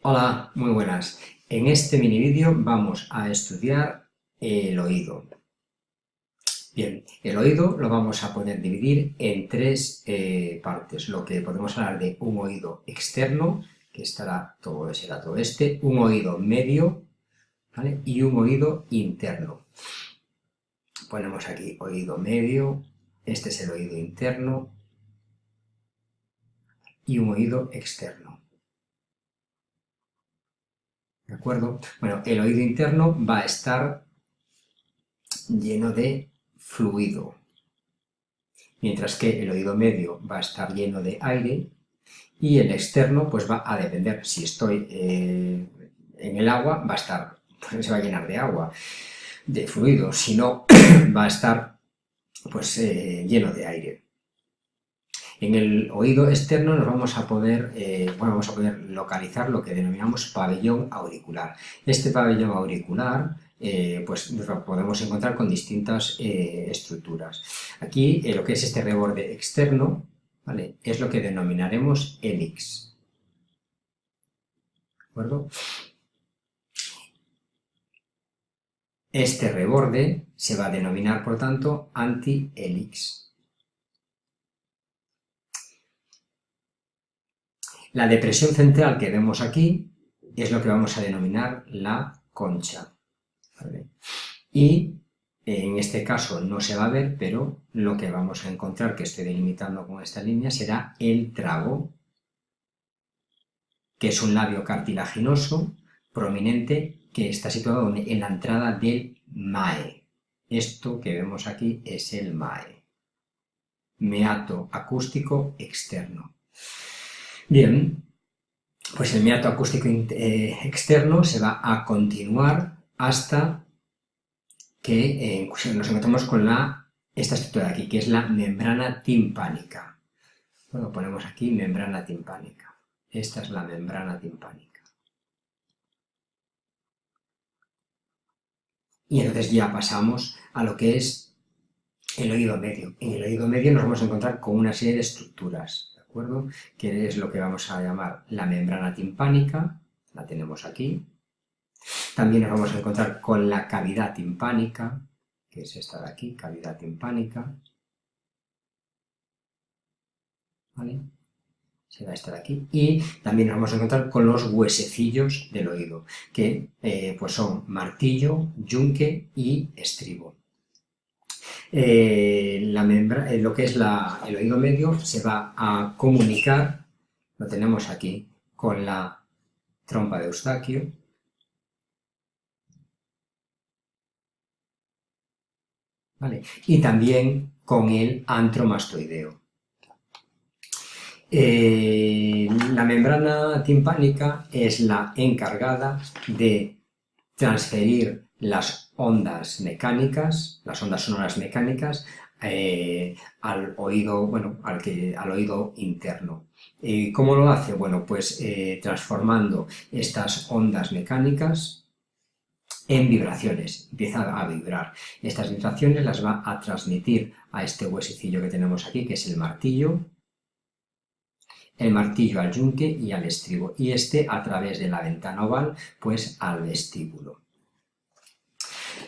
Hola, muy buenas. En este mini vídeo vamos a estudiar el oído. Bien, el oído lo vamos a poder dividir en tres eh, partes, lo que podemos hablar de un oído externo, que estará todo, será todo este, un oído medio y un oído interno. Ponemos aquí oído medio, este es el oído interno y un oído externo. ¿De acuerdo? Bueno, el oído interno va a estar lleno de fluido, mientras que el oído medio va a estar lleno de aire y el externo pues va a depender, si estoy eh, en el agua va a estar, pues, se va a llenar de agua, de fluido, si no va a estar pues eh, lleno de aire. En el oído externo nos vamos a poder, eh, vamos a poder localizar lo que denominamos pabellón auricular. Este pabellón auricular eh, pues lo podemos encontrar con distintas eh, estructuras. Aquí lo que es este reborde externo ¿vale? es lo que denominaremos hélix. ¿De acuerdo? Este reborde se va a denominar, por tanto, anti-hélix. La depresión central que vemos aquí es lo que vamos a denominar la concha. Y en este caso no se va a ver, pero lo que vamos a encontrar, que estoy delimitando con esta línea, será el trago, que es un labio cartilaginoso prominente que está situado en la entrada del MAE. Esto que vemos aquí es el MAE, meato acústico externo. Bien, pues el meato acústico eh, externo se va a continuar hasta que eh, nos encontramos con la, esta estructura de aquí, que es la membrana timpánica. Bueno, ponemos aquí membrana timpánica. Esta es la membrana timpánica. Y entonces ya pasamos a lo que es el oído medio. En el oído medio nos vamos a encontrar con una serie de estructuras Que es lo que vamos a llamar la membrana timpánica, la tenemos aquí. También nos vamos a encontrar con la cavidad timpánica, que es esta de aquí, cavidad timpánica. ¿Vale? Será esta de aquí. Y también nos vamos a encontrar con los huesecillos del oído, que eh, pues son martillo, yunque y estribo. Eh, la membra, eh, lo que es el oído medio se va a comunicar, lo tenemos aquí, con la trompa de Eustaquio, y también con el antromastoideo. Eh, la membrana timpánica es la encargada de transferir las ondas mecánicas, las ondas sonoras mecánicas, eh, al oído, bueno, al, que, al oído interno. Eh, ¿Cómo lo hace? Bueno, pues eh, transformando estas ondas mecánicas en vibraciones, empieza a vibrar. Estas vibraciones las va a transmitir a este huesecillo que tenemos aquí, que es el martillo, el martillo al yunque y al estribo, y este a través de la ventana oval, pues al vestíbulo.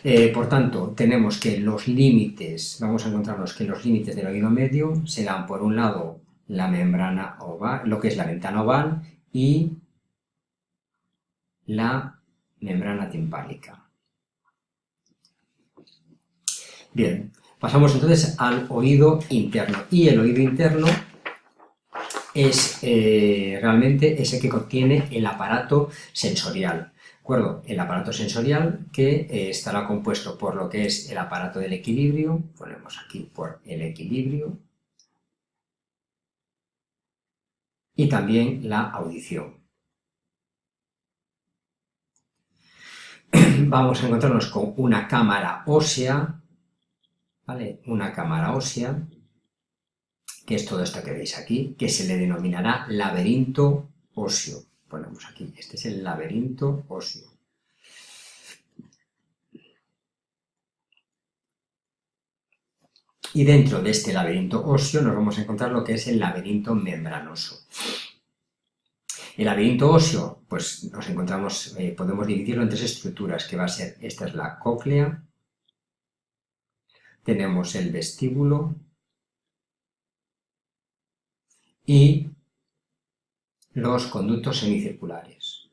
Eh, por tanto, tenemos que los límites, vamos a encontrarnos que los límites del oído medio serán, por un lado, la membrana oval, lo que es la ventana oval, y la membrana timpánica. Bien, pasamos entonces al oído interno. Y el oído interno es eh, realmente ese que contiene el aparato sensorial acuerdo? El aparato sensorial que eh, estará compuesto por lo que es el aparato del equilibrio, ponemos aquí por el equilibrio, y también la audición. Vamos a encontrarnos con una cámara ósea, ¿vale? Una cámara ósea, que es todo esto que veis aquí, que se le denominará laberinto óseo ponemos aquí, este es el laberinto óseo. Y dentro de este laberinto óseo nos vamos a encontrar lo que es el laberinto membranoso. El laberinto óseo, pues nos encontramos, eh, podemos dividirlo en tres estructuras, que va a ser, esta es la cóclea, tenemos el vestíbulo y los conductos semicirculares.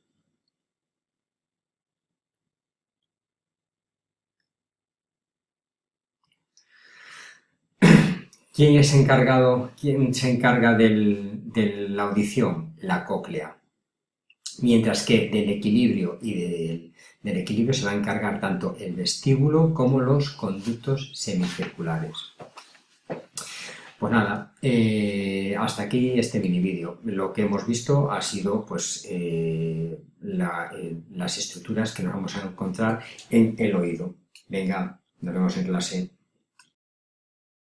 ¿Quién es encargado, quién se encarga de la audición? La cóclea. Mientras que del equilibrio y del, equilibrio se va a encargar tanto el vestíbulo como los conductos semicirculares. Pues nada, eh, hasta aquí este mini vídeo. Lo que hemos visto ha sido pues eh, eh, las estructuras que nos vamos a encontrar en el oído. Venga, nos vemos en clase.